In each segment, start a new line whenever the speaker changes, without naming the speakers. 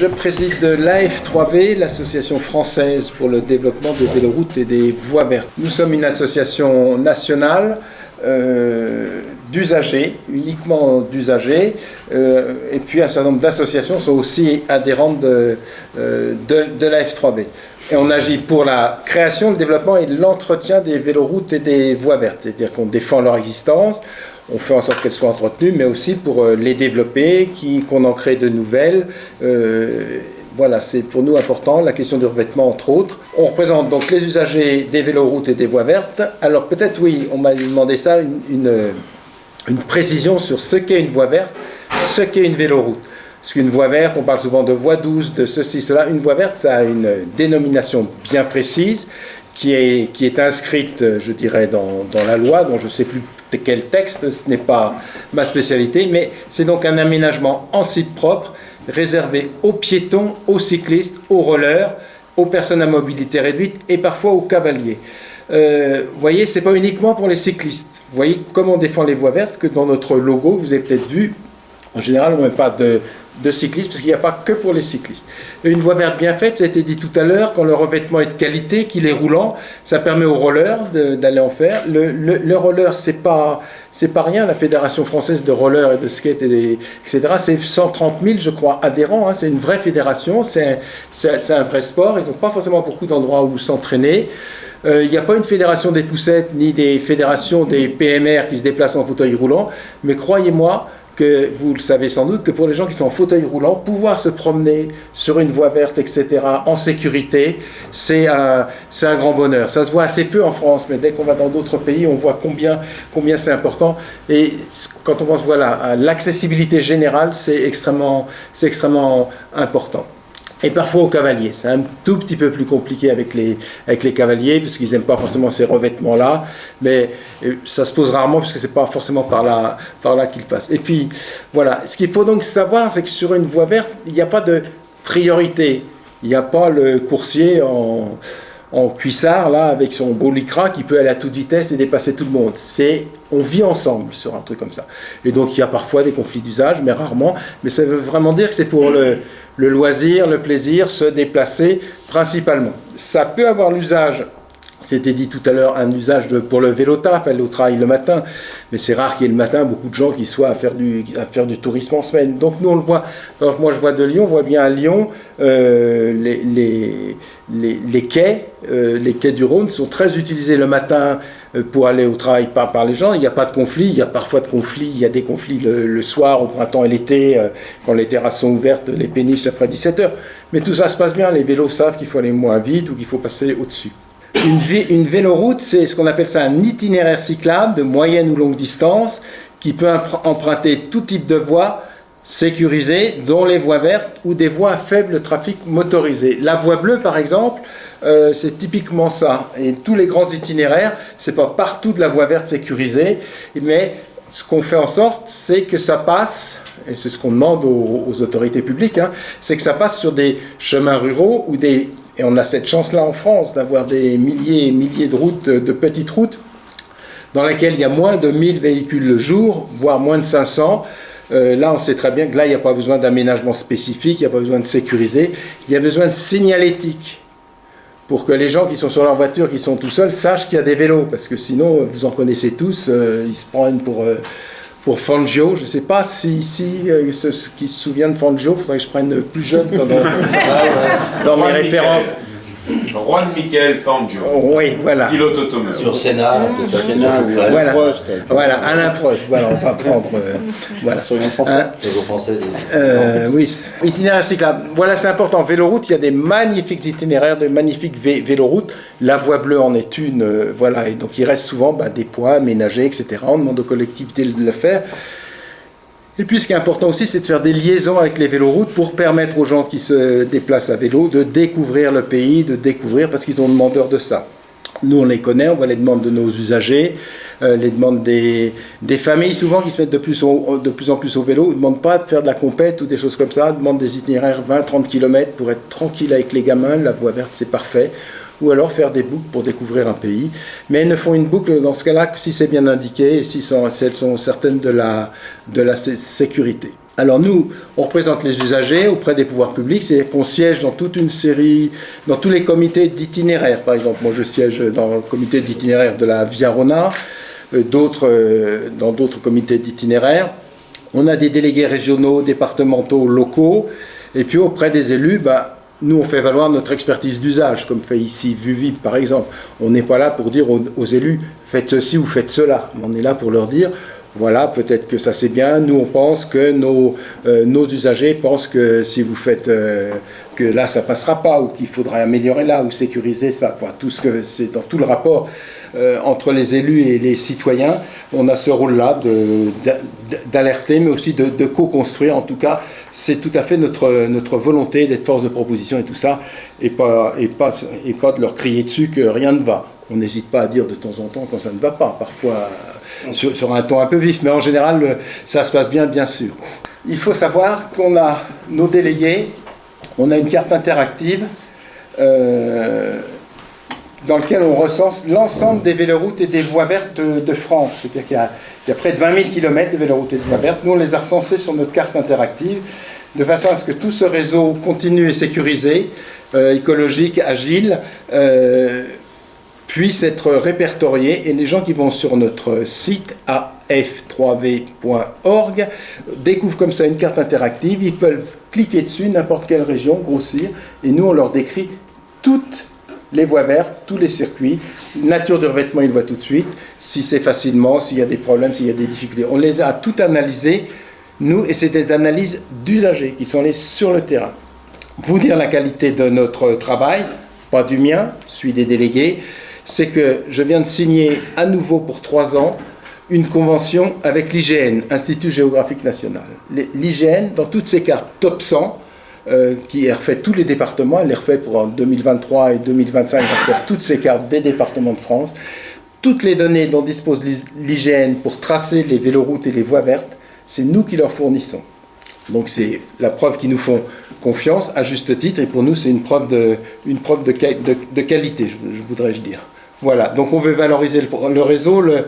je préside l'AF3V, l'association française pour le développement des véloroutes et des voies vertes. Nous sommes une association nationale euh, d'usagers, uniquement d'usagers, euh, et puis un certain nombre d'associations sont aussi adhérentes de, euh, de, de la F3B. Et on agit pour la création, le développement et l'entretien des véloroutes et des voies vertes, c'est-à-dire qu'on défend leur existence, on fait en sorte qu'elles soient entretenues, mais aussi pour euh, les développer, qu'on en crée de nouvelles. Euh, voilà, c'est pour nous important, la question du revêtement entre autres. On représente donc les usagers des véloroutes et des voies vertes. Alors peut-être oui, on m'a demandé ça, une, une, précision sur ce qu'est une voie verte, ce qu'est une véloroute. Parce qu'une voie verte, on parle souvent de voie douce, de ceci, cela. Une voie verte, ça a une dénomination bien précise qui est, inscrite, je dirais, dans la loi, dont je ne sais plus quel texte, ce n'est pas ma spécialité, mais c'est donc un aménagement en site propre réservé aux piétons, aux cyclistes, aux rollers, aux personnes à mobilité réduite et parfois aux cavaliers. Euh, vous voyez, c'est pas uniquement pour les cyclistes. Vous voyez comment on défend les voies vertes, que dans notre logo, vous avez peut-être vu, en général, on ne met pas de, de cyclistes, parce qu'il n'y a pas que pour les cyclistes. une voie verte bien faite, ça a été dit tout à l'heure, quand le revêtement est de qualité, qu'il est roulant, ça permet aux rollers d'aller en faire. Le, le, roller, c'est pas pas rien, la Fédération française de roller et de skate, et etc. C'est 130 000, je crois, adhérents. Hein. c'est une vraie fédération, c'est un, un, vrai sport. Ils n'ont pas forcément beaucoup d'endroits où s'entraîner. Euh, il n'y a pas une fédération des poussettes, ni des fédérations des PMR qui se déplacent en fauteuil roulant, mais croyez-moi, que vous le savez sans doute, que pour les gens qui sont en fauteuil roulant, pouvoir se promener sur une voie verte, etc., en sécurité, c'est un, un grand bonheur. Ça se voit assez peu en France, mais dès qu'on va dans d'autres pays, on voit combien, combien c'est important. Et quand on pense voilà, l'accessibilité générale, c'est extrêmement, extrêmement important et parfois aux cavaliers. C'est un tout petit peu plus compliqué avec les, avec les cavaliers, parce qu'ils n'aiment pas forcément ces revêtements-là, mais euh, ça se pose rarement, parce que c'est pas forcément par là, par là qu'ils passent. Et puis, voilà, ce qu'il faut donc savoir, c'est que sur une voie verte, il n'y a pas de priorité. Il n'y a pas le coursier en, en cuissard, là, avec son beau lycra, qui peut aller à toute vitesse et dépasser tout le monde. C'est, on vit ensemble sur un truc comme ça. Et donc, il y a parfois des conflits d'usage, mais rarement. Mais ça veut vraiment dire que c'est pour le, le loisir, le plaisir, se déplacer principalement. Ça peut avoir l'usage c'était dit tout à l'heure un usage pour le vélo taf, aller au travail le matin, mais c'est rare qu'il y ait le matin beaucoup de gens qui soient à faire du, à faire du tourisme en semaine. Donc nous on le voit, moi je vois de Lyon, on voit bien à Lyon, euh, les, les, les, quais, euh, les quais du Rhône sont très utilisés le matin euh, pour aller au travail par, par les gens. Il n'y a pas de conflit, il y a parfois de conflits, il y a des conflits le, soir, au printemps et l'été, quand les terrasses sont ouvertes, les péniches après 17h. Mais tout ça se passe bien, les vélos savent qu'il faut aller moins vite ou qu'il faut passer au-dessus. Une, véloroute, c'est ce qu'on appelle ça un itinéraire cyclable de moyenne ou longue distance qui peut emprunter tout type de voies sécurisées, dont les voies vertes ou des voies à faible trafic motorisé. La voie bleue, par exemple, euh, c'est typiquement ça. Et tous les grands itinéraires, c'est pas partout de la voie verte sécurisée, mais ce qu'on fait en sorte, c'est que ça passe, et c'est ce qu'on demande aux, autorités publiques, hein, c'est que ça passe sur des chemins ruraux ou des et on a cette chance-là en France d'avoir des milliers et milliers de routes, de petites routes, dans lesquelles il y a moins de 1000 véhicules le jour, voire moins de 500. Euh, là, on sait très bien que là, il n'y a pas besoin d'aménagement spécifique, il n'y a pas besoin de sécuriser, il y a besoin de signalétique pour que les gens qui sont sur leur voiture, qui sont tout seuls, sachent qu'il y a des vélos, parce que sinon, vous en connaissez tous, euh, ils se prennent pour... Euh, pour Fangio. Je ne sais pas si ici, euh, ceux qui se souviennent de Fangio, il faudrait que je prenne plus jeune dans, dans mes références.
Juan Miguel Fangio.
Oui, voilà.
Pilote automobile.
Sur Sénat,
Sénat voilà. Prost. Voilà, Alain Prost. Voilà, on va prendre. Euh, voilà.
Sur une français. Hein français.
Euh, oui. Itinéraire cyclable. Voilà, c'est important. Véloroute, il y a des magnifiques itinéraires, de magnifiques véloroutes. La voie bleue en est une. Euh, voilà, et donc il reste souvent bah, des poids aménagés, etc. On demande aux collectivités de le faire. Et puis ce qui est important aussi, c'est de faire des liaisons avec les véloroutes pour permettre aux gens qui se déplacent à vélo de découvrir le pays, de découvrir, parce qu'ils ont demandeur de ça. Nous, on les connaît, on voit les demandes de nos usagers, euh, les demandes des, familles, souvent qui se mettent de plus, de plus en plus au vélo, ne demandent pas de faire de la compète ou des choses comme ça, demandent des itinéraires 20-30 km pour être tranquille avec les gamins, la voie verte c'est parfait ou alors faire des boucles pour découvrir un pays. Mais elles ne font une boucle dans ce cas-là que si c'est bien indiqué et si, elles sont certaines de la, de la sécurité. Alors nous, on représente les usagers auprès des pouvoirs publics, c'est-à-dire qu'on siège dans toute une série, dans tous les comités d'itinéraire. Par exemple, moi je siège dans le comité d'itinéraire de la Via Rona, euh, euh, dans d'autres comités d'itinéraire. On a des délégués régionaux, départementaux, locaux, et puis auprès des élus, bah, nous, on fait valoir notre expertise d'usage, comme fait ici Vuvi, par exemple. On n'est pas là pour dire aux, élus, faites ceci ou faites cela. On est là pour leur dire, voilà, peut-être que ça c'est bien. Nous, on pense que nos, euh, nos usagers pensent que si vous faites euh, que là, ça passera pas, ou qu'il faudrait améliorer là, ou sécuriser ça. Quoi. Tout ce que c'est dans tout le rapport entre les élus et les citoyens, on a ce rôle-là d'alerter, mais aussi de, co-construire. En tout cas, c'est tout à fait notre, notre volonté d'être force de proposition et tout ça, et pas, et, pas, et pas de leur crier dessus que rien ne va. On n'hésite pas à dire de temps en temps quand ça ne va pas, parfois sur, un ton un peu vif, mais en général, ça se passe bien, bien sûr. Il faut savoir qu'on a nos délégués, on a une carte interactive euh, dans laquelle on recense l'ensemble des véloroutes et des voies vertes de, France. C'est-à-dire qu'il y, a près de 20 000 km de véloroutes et de voies vertes. Nous, on les a recensés sur notre carte interactive, de façon à ce que tout ce réseau continue et sécurisé, euh, écologique, agile, euh, puisse être répertorié et les gens qui vont sur notre site af3v.org découvrent comme ça une carte interactive, ils peuvent cliquer dessus, n'importe quelle région, grossir, et nous on leur décrit toutes les voies vertes, tous les circuits, nature de revêtement ils voient tout de suite, si c'est facilement, s'il y a des problèmes, s'il y a des difficultés. On les a tout analysés, nous, et c'est des analyses d'usagers qui sont allés sur le terrain. Vous dire la qualité de notre travail, pas du mien, celui des délégués, c'est que je viens de signer à nouveau pour trois ans une convention avec l'IGN, Institut géographique national. L'IGN, dans toutes ses cartes top 100, euh, qui refait tous les départements, elle les refait pour 2023 et 2025, elle refait toutes ces cartes des départements de France, toutes les données dont dispose l'IGN pour tracer les véloroutes et les voies vertes, c'est nous qui leur fournissons. Donc c'est la preuve qu'ils nous font confiance, à juste titre, et pour nous c'est une preuve de, preuve de, qualité, je, voudrais je dire. Voilà, donc on veut valoriser le, réseau, le,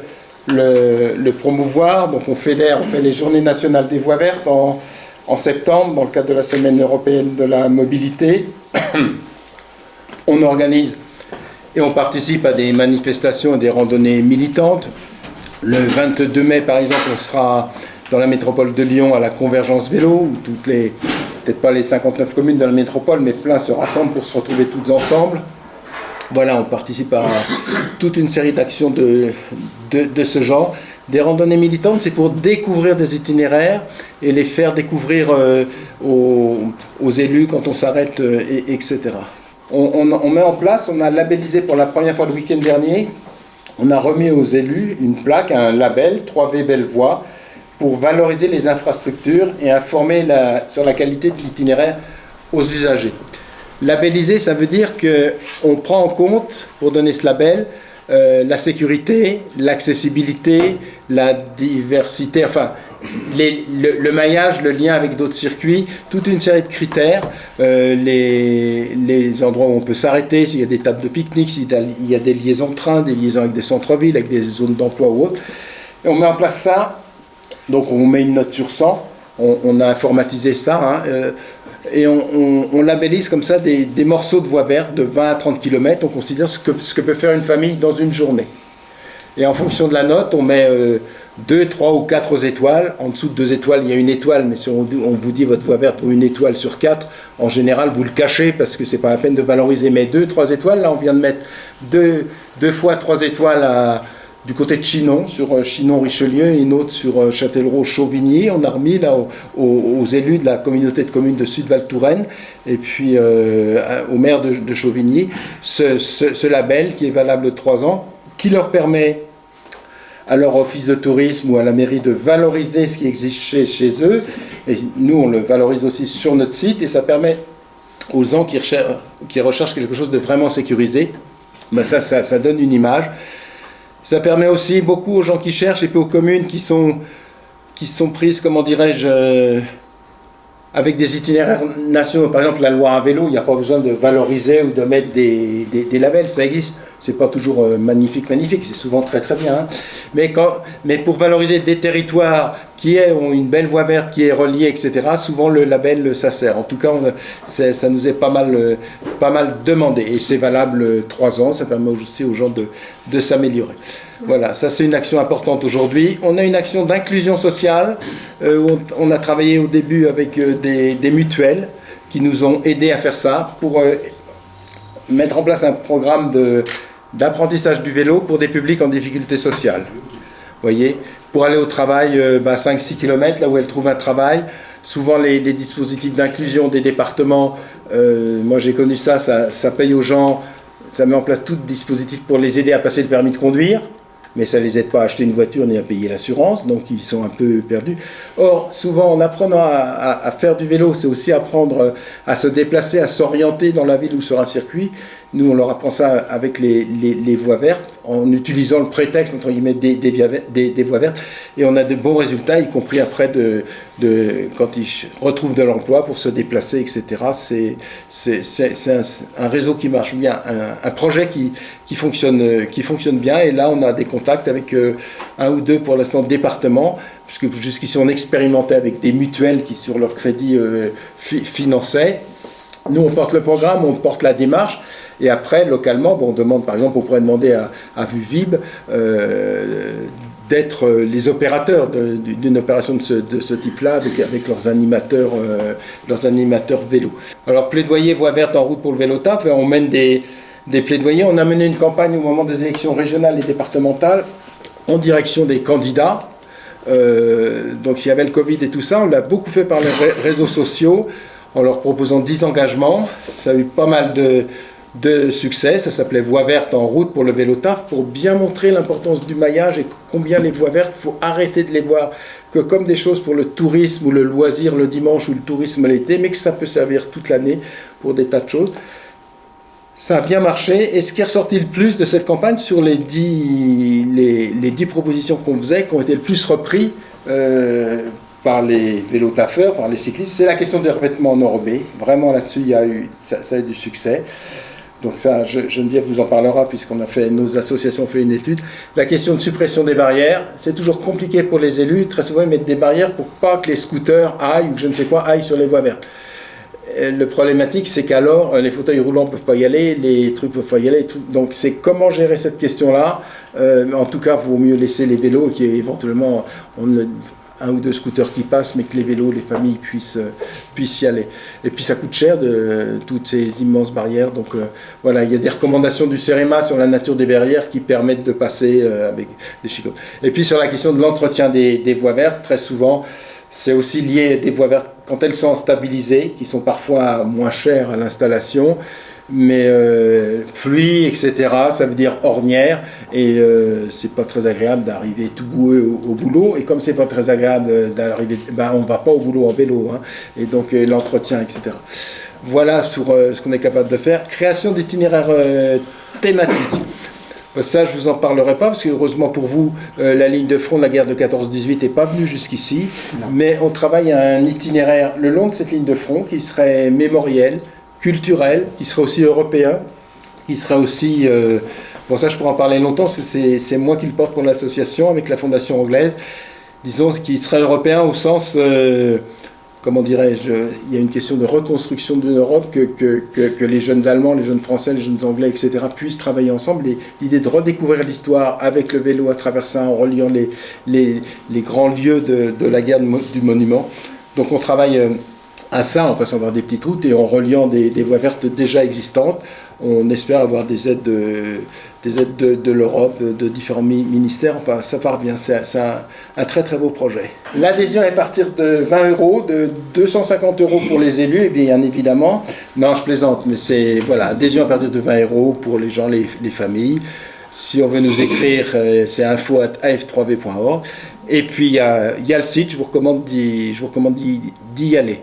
le, promouvoir, donc on fédère, on fait les journées nationales des voies vertes en, en septembre, dans le cadre de la semaine européenne de la mobilité. on organise et on participe à des manifestations et des randonnées militantes. Le 22 mai, par exemple, on sera dans la métropole de Lyon à la convergence vélo, où toutes les, peut-être pas les 59 communes de la métropole, mais plein se rassemblent pour se retrouver toutes ensemble. Voilà, on participe à toute une série d'actions de, de, ce genre. Des randonnées militantes, c'est pour découvrir des itinéraires et les faire découvrir euh, aux, élus quand on s'arrête, euh, etc. On, met en place, on a labellisé pour la première fois le week-end dernier, on a remis aux élus une plaque, un label 3V Belle Voie, pour valoriser les infrastructures et informer sur la qualité de l'itinéraire aux usagers. Labelliser, ça veut dire qu'on prend en compte, pour donner ce label, euh, la sécurité, l'accessibilité, la diversité, enfin le, maillage, le lien avec d'autres circuits, toute une série de critères, euh, les, les, endroits où on peut s'arrêter, s'il y a des tables de pique-nique, s'il y a des liaisons de train, des liaisons avec des centres-villes, avec des zones d'emploi ou autres. Et on met en place ça donc on met une note sur 100, on, a informatisé ça, hein, euh, et on, labellise comme ça des, morceaux de voie verte de 20 à 30 km, on considère ce que, ce que peut faire une famille dans une journée. Et en fonction de la note, on met 2, euh, 3 ou 4 étoiles. En dessous de 2 étoiles, il y a une étoile, mais si on, vous dit votre voie verte pour une étoile sur 4, en général, vous le cachez parce que c'est pas la peine de valoriser. Mais 2, 3 étoiles, là, on vient de mettre 2, 2 fois 3 étoiles du côté de Chinon, sur euh, Chinon-Richelieu, et une autre sur euh, Châtellerault-Chauvigny. On a remis là aux, élus de la communauté de communes de Sud-Val Touraine et puis euh, au maire de, Chauvigny ce, label qui est valable de trois ans, qui leur permet à leur office de tourisme ou à la mairie de valoriser ce qui existe chez, eux. Et nous, on le valorise aussi sur notre site et ça permet aux gens qui recherchent, quelque chose de vraiment sécurisé, ben ça, ça, ça donne une image. Ça permet aussi beaucoup aux gens qui cherchent et puis aux communes qui sont, qui sont prises, comment dirais-je, euh, avec des itinéraires nationaux. Par exemple, la loi à vélo, il n'y a pas besoin de valoriser ou de mettre des, des, labels. Ça existe c'est pas toujours euh, magnifique, magnifique, c'est souvent très très bien. Hein. Mais, pour valoriser des territoires qui ont une belle voie verte qui est reliée, etc., souvent le label, ça sert. En tout cas, ça nous est pas mal, euh, pas mal demandé. Et c'est valable euh, trois ans, ça permet aussi aux gens de, de s'améliorer. Voilà, ça c'est une action importante aujourd'hui. On a une action d'inclusion sociale. on, a travaillé au début avec des, mutuelles qui nous ont aidés à faire ça pour mettre en place un programme de, d'apprentissage du vélo pour des publics en difficulté sociale. voyez Pour aller au travail, 5-6 euh, bah, km, là où elles trouvent un travail. Souvent, les, dispositifs d'inclusion des départements, euh, moi j'ai connu ça, ça, ça paye aux gens, ça met en place tout dispositif pour les aider à passer le permis de conduire mais ça ne les aide pas à acheter une voiture ni à payer l'assurance, donc ils sont un peu perdus. Or, souvent, en apprenant à, faire du vélo, c'est aussi apprendre à se déplacer, à s'orienter dans la ville ou sur un circuit. Nous, on leur apprend ça avec les, voies vertes, en utilisant le prétexte, entre guillemets, des, voies vertes, et on a de bons résultats, y compris après, de, quand ils retrouvent de l'emploi pour se déplacer, etc. C'est un, réseau qui marche bien, un, projet qui, fonctionne, qui fonctionne bien, et là, on a des contact avec euh, un ou deux pour l'instant départements, puisque jusqu'ici on expérimentait avec des mutuelles qui sur leur crédit euh, finançaient. Nous on porte le programme, on porte la démarche, et après localement, bon, on demande par exemple, on pourrait demander à, Vuvib euh, d'être les opérateurs d'une opération de ce, type-là avec, leurs animateurs, animateurs vélo. Alors plaidoyer voie verte en route pour le vélo taf, on mène des, des plaidoyers. On a mené une campagne au moment des élections régionales et départementales en direction des candidats. Euh, donc il y avait le Covid et tout ça, on l'a beaucoup fait par les réseaux sociaux en leur proposant 10 engagements. Ça a eu pas mal de, de succès, ça s'appelait Voie verte en route pour le vélo taf, pour bien montrer l'importance du maillage et combien les voies vertes, faut arrêter de les voir que comme des choses pour le tourisme ou le loisir le dimanche ou le tourisme l'été, mais que ça peut servir toute l'année pour des tas de choses. Ça a bien marché. Et ce qui est ressorti le plus de cette campagne sur les dix, les, dix propositions qu'on faisait, qui ont été le plus repris euh, par les vélotaffeurs, par les cyclistes, c'est la question des revêtements enrobés. Vraiment là-dessus, il y a eu, ça, a eu du succès. Donc ça, Geneviève vous en parlera puisqu'on a fait, nos associations ont fait une étude. La question de suppression des barrières, c'est toujours compliqué pour les élus. Très souvent, ils mettent des barrières pour pas que les scooters aillent ou je ne sais quoi aillent sur les voies vertes. Le problématique, c'est qu'alors, euh, les fauteuils roulants ne peuvent pas y aller, les trucs ne peuvent pas y aller. Donc, c'est comment gérer cette question-là. Euh, en tout cas, il vaut mieux laisser les vélos, qui éventuellement, on un ou deux scooters qui passent, mais que les vélos, les familles puissent, puissent y aller. Et puis ça coûte cher, de, toutes ces immenses barrières. Donc voilà, il y a des recommandations du CEREMA sur la nature des barrières qui permettent de passer avec des chicots. Et puis sur la question de l'entretien des, des, voies vertes, très souvent, c'est aussi lié à des voies vertes quand elles sont stabilisées, qui sont parfois moins chères à l'installation, mais euh, pluie, etc., ça veut dire ornière, et euh, c'est pas très agréable d'arriver tout boueux au, boulot, et comme c'est pas très agréable d'arriver, ben on va pas au boulot en vélo, hein, et donc euh, l'entretien, etc. Voilà sur euh, ce qu'on est capable de faire. Création d'itinéraires thématiques. Ça, je vous en parlerai pas, parce que heureusement pour vous, euh, la ligne de front de la guerre de 14-18 n'est pas venue jusqu'ici. Mais on travaille à un itinéraire le long de cette ligne de front qui serait mémoriel, culturel, qui serait aussi européen, qui serait aussi... Euh, bon, ça, je pourrais en parler longtemps, c'est moi qui le porte pour l'association avec la fondation anglaise. Disons, ce qui serait européen au sens... Euh, comment dirais-je, il y a une question de reconstruction d'une Europe, que, que, que, les jeunes Allemands, les jeunes Français, les jeunes Anglais, etc., puissent travailler ensemble. L'idée de redécouvrir l'histoire avec le vélo à travers ça, en reliant les, les, les grands lieux de, de, la guerre du monument. Donc on travaille euh, à ça en passant par des petites routes et en reliant des, voies vertes déjà existantes. On espère avoir des aides de, l'Europe, de, différents ministères. Enfin, ça part bien. C'est un, très très beau projet. L'adhésion est à partir de 20 euros, de 250 euros pour les élus, bien évidemment. Non, je plaisante, mais c'est voilà, adhésion à partir de 20 euros pour les gens, les, familles. Si on veut nous écrire, euh, c'est info.af3v.org. Et puis il y, a, le site, je vous recommande d'y aller.